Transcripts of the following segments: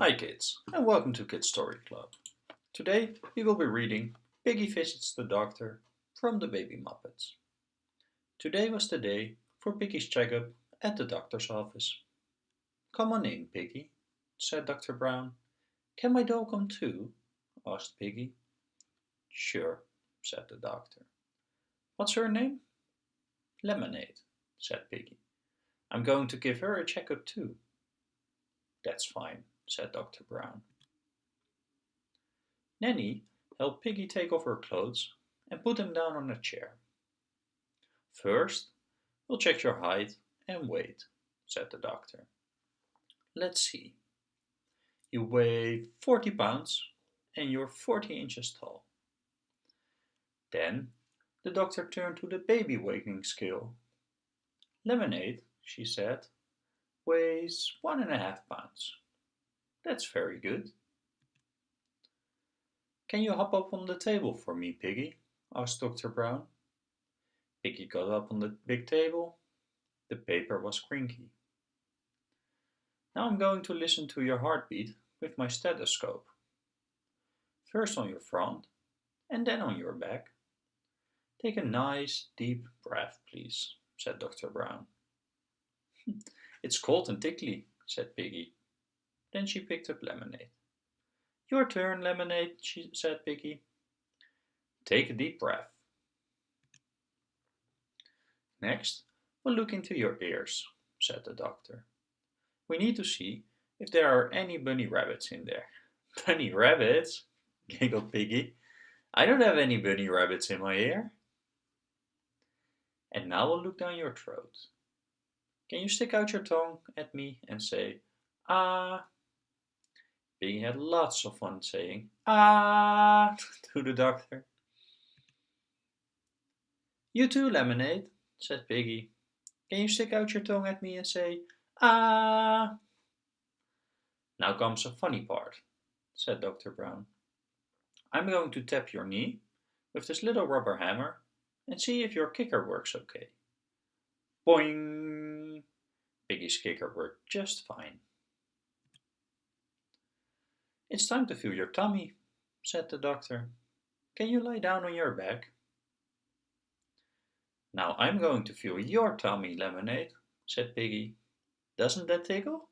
Hi kids, and welcome to Kids Story Club. Today we will be reading Piggy Visits the Doctor from the Baby Muppets. Today was the day for Piggy's checkup at the doctor's office. Come on in, Piggy, said Dr. Brown. Can my dog come too? asked Piggy. Sure, said the doctor. What's her name? Lemonade, said Piggy. I'm going to give her a checkup too. That's fine, said Dr. Brown. Nanny helped Piggy take off her clothes and put them down on a chair. First, we'll check your height and weight, said the doctor. Let's see. You weigh 40 pounds and you're 40 inches tall. Then the doctor turned to the baby weighing scale. Lemonade, she said, weighs one and a half pounds. That's very good. Can you hop up on the table for me, Piggy? asked Dr. Brown. Piggy got up on the big table. The paper was crinky. Now I'm going to listen to your heartbeat with my stethoscope. First on your front and then on your back. Take a nice deep breath, please, said Dr. Brown. it's cold and tickly, said Piggy. Then she picked up Lemonade. Your turn, Lemonade, she said Piggy. Take a deep breath. Next, we'll look into your ears, said the doctor. We need to see if there are any bunny rabbits in there. Bunny rabbits? giggled Piggy. I don't have any bunny rabbits in my ear. And now we'll look down your throat. Can you stick out your tongue at me and say, ah? Piggy had lots of fun saying, ah, to the doctor. You too, Lemonade, said Piggy. Can you stick out your tongue at me and say, ah? Now comes a funny part, said Dr. Brown. I'm going to tap your knee with this little rubber hammer and see if your kicker works okay. Boing! Piggy's kicker worked just fine. It's time to feel your tummy, said the doctor. Can you lie down on your back? Now I'm going to feel your tummy, Lemonade, said Piggy. Doesn't that tickle?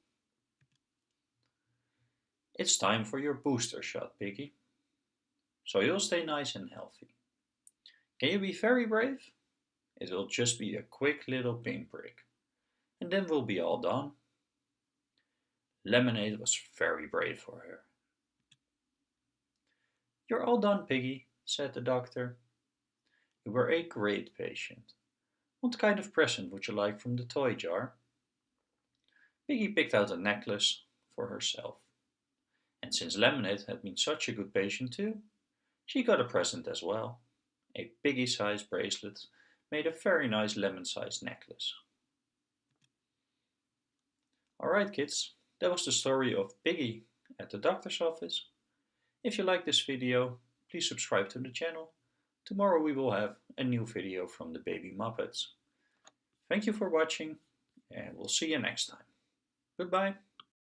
It's time for your booster shot, Piggy. So you'll stay nice and healthy. Can you be very brave? It will just be a quick little pinprick. And then we'll be all done. Lemonade was very brave for her. You're all done, Piggy, said the doctor. You were a great patient. What kind of present would you like from the toy jar? Piggy picked out a necklace for herself. And since Lemonade had been such a good patient too, she got a present as well. A piggy-sized bracelet made a very nice lemon-sized necklace. Alright kids, that was the story of Piggy at the doctor's office. If you like this video, please subscribe to the channel. Tomorrow we will have a new video from the Baby Muppets. Thank you for watching and we'll see you next time. Goodbye.